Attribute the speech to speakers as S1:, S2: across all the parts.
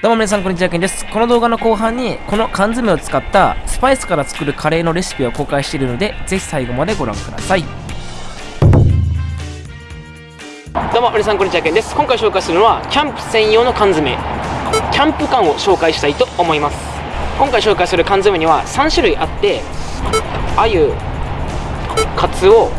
S1: どうも皆さんこんにちは、けんです。この動画の後半に、この缶詰を使ったスパイスから作るカレーのレシピを公開しているので、ぜひ最後までご覧ください。どうも皆さんこんにちは、けんです。今回紹介するのは、キャンプ専用の缶詰、キャンプ缶を紹介したいと思います。今回紹介する缶詰には3種類あって、鮎、カツオ、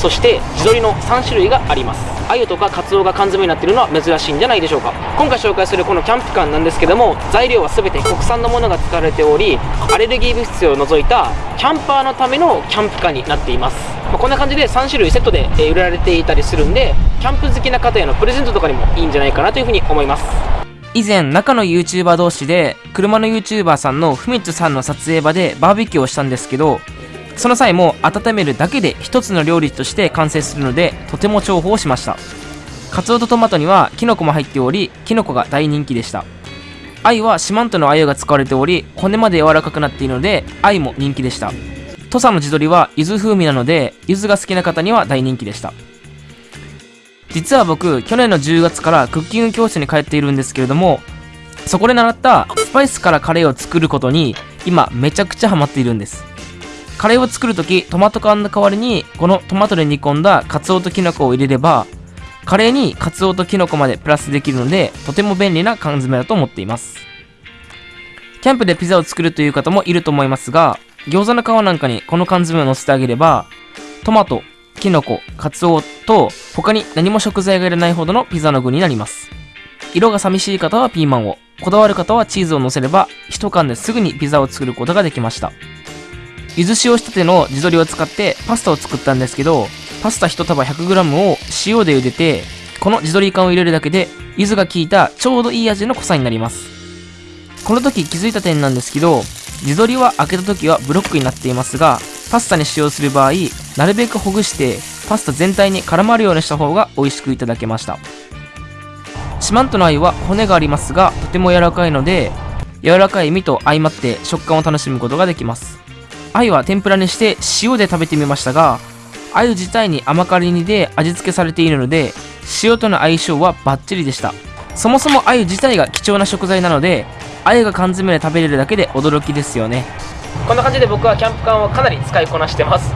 S1: そして地鶏の3種類があります鮎とかカツオが缶詰になってるのは珍しいんじゃないでしょうか。今回紹介するこのキャンプ缶なんですけども材料は全て国産のものが使われておりアレルギー物質を除いたキャンパーのためのキャンプ缶になっています、まあ、こんな感じで3種類セットで売られていたりするんでキャンプ好きな方へのプレゼントとかにもいいんじゃないかなというふうに思います。以前中の YouTuber 同士で車の YouTuber さんのふみつさんの撮影場でバーベキューをしたんですけどその際も温めるだけで一つの料理として完成するのでとても重宝しました。カツオとトマトにはキノコも入っておりキノコが大人気でした。鮎は四万十の鮎が使われており骨まで柔らかくなっているので鮎も人気でした。土佐の地鶏は柚子風味なので柚子が好きな方には大人気でした。実は僕去年の10月からクッキング教室に通っているんですけれどもそこで習ったスパイスからカレーを作ることに今めちゃくちゃハマっているんです。カレーを作るとき、トマト缶の代わりに、このトマトで煮込んだカツオとキノコを入れれば、カレーにカツオとキノコまでプラスできるので、とても便利な缶詰だと思っています。キャンプでピザを作るという方もいると思いますが、餃子の皮なんかにこの缶詰を乗せてあげれば、トマト、キノコ、カツオと他に何も食材がいらないほどのピザの具になります。色が寂しい方はピーマンを、こだわる方はチーズを乗せれば、一缶ですぐにピザを作ることができました。ゆず塩仕立ての地鶏を使ってパスタを作ったんですけど、パスタ1束 100g を塩で茹でて、この地鶏缶を入れるだけで、柚子が効いたちょうどいい味の濃さになります。この時気づいた点なんですけど、地鶏は開けた時はブロックになっていますが、パスタに使用する場合、なるべくほぐして、パスタ全体に絡まるようにした方が美味しくいただけました。四万十の鮎は骨がありますが、とても柔らかいので、柔らかい身と相まって食感を楽しむことができます。鮎は天ぷらにして塩で食べてみましたが鮎自体に甘辛煮で味付けされているので塩との相性はバッチリでした。そもそも鮎自体が貴重な食材なので鮎が缶詰で食べれるだけで驚きですよね。こんな感じで僕はキャンプ缶をかなり使いこなしてます。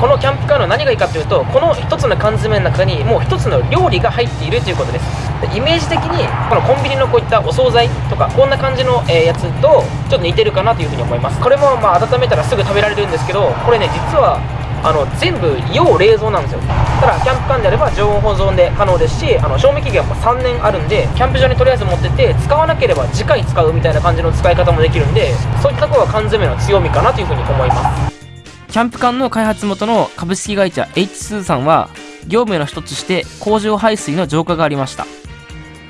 S1: このキャンプカーの何がいいかというとこの1つの缶詰の中にもう1つの料理が入っているということです。イメージ的にこのコンビニのこういったお惣菜とかこんな感じの、やつとちょっと似てるかなというふうに思います。これもまあ温めたらすぐ食べられるんですけどこれね実はあの全部要冷蔵なんですよ。ただキャンプ缶であれば常温保存で可能ですしあの賞味期限も3年あるんでキャンプ場にとりあえず持ってて使わなければ次回使うみたいな感じの使い方もできるんでそういったところが缶詰の強みかなというふうに思います。キャンプ缶の開発元の株式会社 H2 さんは業務の一つして工場排水の浄化がありました。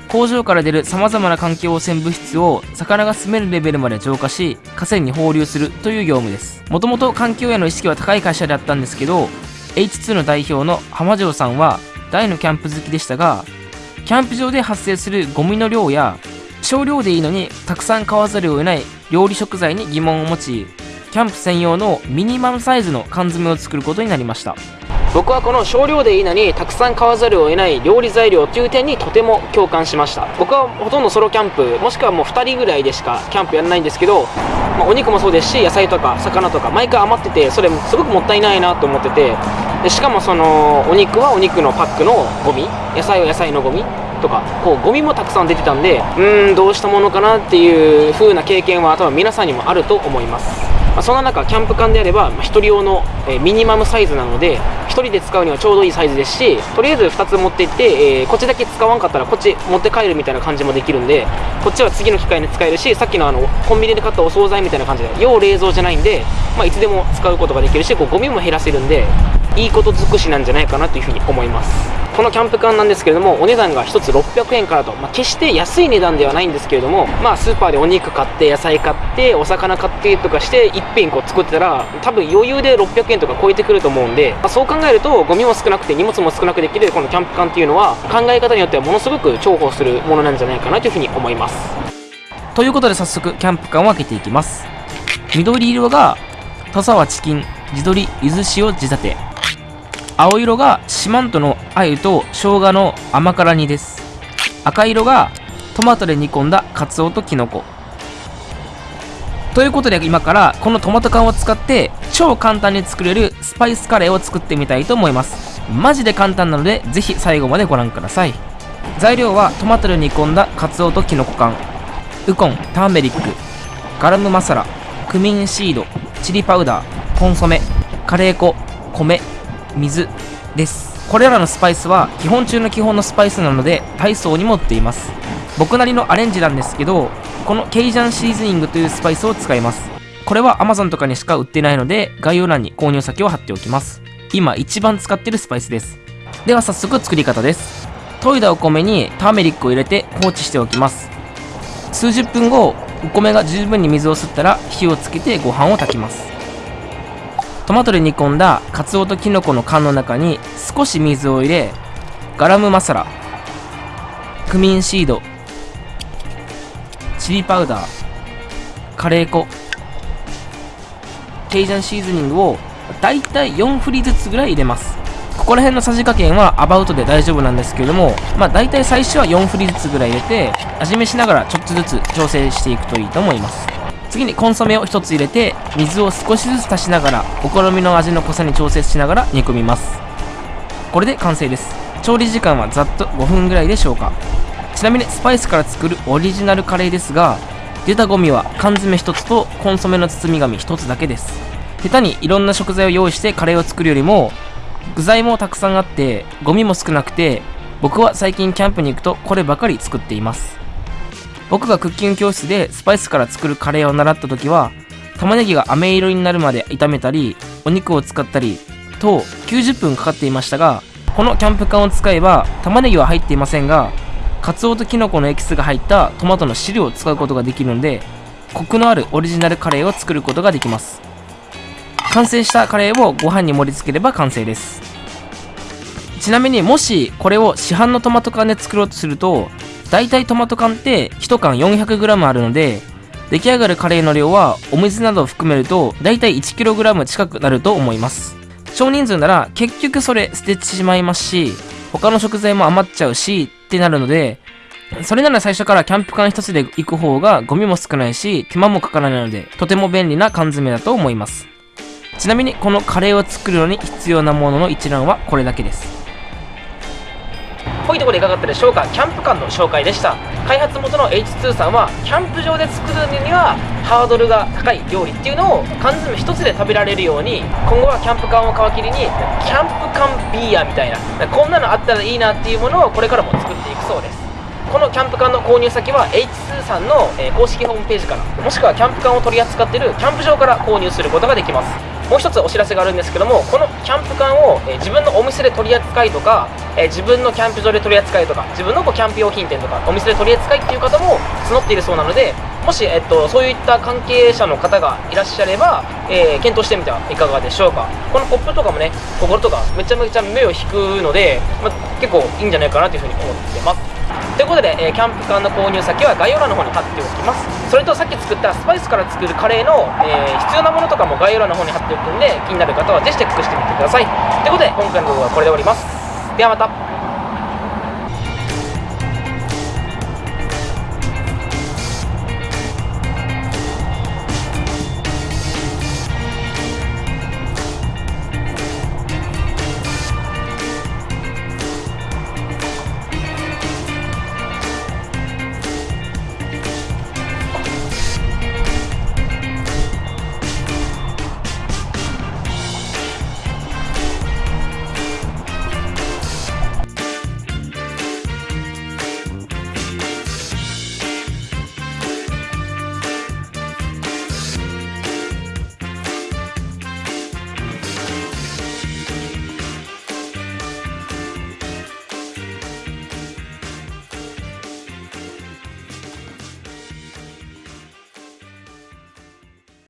S1: 工場から出る様々な環境汚染物質を魚が住めるレベルまで浄化し河川に放流するという業務です。もともと環境への意識は高い会社であったんですけど H2 の代表の浜城さんは大のキャンプ好きでしたがキャンプ場で発生するゴミの量や少量でいいのにたくさん買わざるを得ない料理食材に疑問を持ちキャンプ専用のミニマムサイズの缶詰を作ることになりました。僕はこの少量でいいのにたくさん買わざるを得ない料理材料という点にとても共感しました。僕はほとんどソロキャンプもしくはもう2人ぐらいでしかキャンプやらないんですけど、まあ、お肉もそうですし野菜とか魚とか毎回余っててそれすごくもったいないなと思っててでしかもそのお肉はお肉のパックのゴミ野菜は野菜のゴミとかこうゴミもたくさん出てたんでうーんどうしたものかなっていう風な経験は多分皆さんにもあると思います。まあ、そんな中キャンプ缶であれば、ま、1人用の、え、ミニマムサイズなので1人で使うにはちょうどいいサイズですしとりあえず2つ持っていって、えー、こっちだけ使わんかったらこっち持って帰るみたいな感じもできるんでこっちは次の機会に使えるしさっきのあのコンビニで買ったお惣菜みたいな感じで要冷蔵じゃないんで、まあ、いつでも使うことができるしこうゴミも減らせるんでいいこと尽くしなんじゃないかなというふうに思います。このキャンプ缶なんですけれどもお値段が1つ600円からと、まあ、決して安い値段ではないんですけれどもまあスーパーでお肉買って野菜買ってお魚買ってとかして一品こう作ってたら多分余裕で600円とか超えてくると思うんで、まあ、そう考えるとゴミも少なくて荷物も少なくできるこのキャンプ缶っていうのは考え方によってはものすごく重宝するものなんじゃないかなというふうに思います。ということで早速キャンプ缶を開けていきます。緑色が土佐はチキン地鶏ゆず塩地立て。青色が四万十の鮎と生姜の甘辛煮です。赤色がトマトで煮込んだカツオとキノコ。ということで今からこのトマト缶を使って超簡単に作れるスパイスカレーを作ってみたいと思います。マジで簡単なのでぜひ最後までご覧ください。材料はトマトで煮込んだカツオとキノコ缶。ウコンターメリックガラムマサラクミンシードチリパウダーコンソメカレー粉米水です。これらのスパイスは基本中の基本のスパイスなので体操にも売っています。僕なりのアレンジなんですけどこのケイジャンシーズニングというスパイスを使います。これは Amazon とかにしか売ってないので概要欄に購入先を貼っておきます。今一番使ってるスパイスです。では早速作り方です。研いだお米にターメリックを入れて放置しておきます。数十分後お米が十分に水を吸ったら火をつけてご飯を炊きます。トマトで煮込んだカツオとキノコの缶の中に少し水を入れガラムマサラクミンシードチリパウダーカレー粉ケイジャンシーズニングをだいたい4振りずつぐらい入れます。ここら辺のさじ加減はアバウトで大丈夫なんですけれどもまあ大体最初は4振りずつぐらい入れて味見しながらちょっとずつ調整していくといいと思います。次にコンソメを1つ入れて水を少しずつ足しながらお好みの味の濃さに調節しながら煮込みます。これで完成です。調理時間はざっと5分ぐらいでしょうかちなみにスパイスから作るオリジナルカレーですが出たゴミは缶詰1つとコンソメの包み紙1つだけです。下手にいろんな食材を用意してカレーを作るよりも具材もたくさんあってゴミも少なくて僕は最近キャンプに行くとこればかり作っています。僕がクッキング教室でスパイスから作るカレーを習った時は玉ねぎが飴色になるまで炒めたりお肉を使ったりと90分かかっていましたがこのキャンプ缶を使えば玉ねぎは入っていませんがカツオとキノコのエキスが入ったトマトの汁を使うことができるのでコクのあるオリジナルカレーを作ることができます。完成したカレーをご飯に盛り付ければ完成です。ちなみにもしこれを市販のトマト缶で作ろうとすると大体トマト缶って1缶 400g あるので出来上がるカレーの量はお水などを含めると大体 1kg 近くなると思います。少人数なら結局それ捨ててしまいますし他の食材も余っちゃうしってなるのでそれなら最初からキャンプ缶一つで行く方がゴミも少ないし手間もかからないのでとても便利な缶詰だと思います。ちなみにこのカレーを作るのに必要なものの一覧はこれだけです。ほいところでいかがだったでしょうかキャンプ館の紹介でした。開発元の H2 さんはキャンプ場で作るにはハードルが高い料理っていうのを缶詰一つで食べられるように今後はキャンプ缶を皮切りにキャンプ缶ビーヤみたいなこんなのあったらいいなっていうものをこれからも作っていくそうです。このキャンプ缶の購入先は H2 さんの、公式ホームページからもしくはキャンプ缶を取り扱っているキャンプ場から購入することができます。もう一つお知らせがあるんですけどもこのキャンプ缶を、え自分のお店で取り扱いとか、え自分のキャンプ場で取り扱いとか自分のこうキャンプ用品店とかお店で取り扱いっていう方も募っているそうなのでもし、えっと、そういった関係者の方がいらっしゃれば、えー、検討してみてはいかがでしょうか。このポップとかもね心とかめちゃめちゃ目を引くので、ま結構いいんじゃないかなというふうに思ってます。ということで、えー、キャンプ缶の購入先は概要欄の方に貼っておきます。それとさっき作ったスパイスから作るカレーの、えー、必要なものとかも概要欄の方に貼っておくんで気になる方はぜひチェックしてみてください。ということで今回の動画はこれで終わります。ではまた。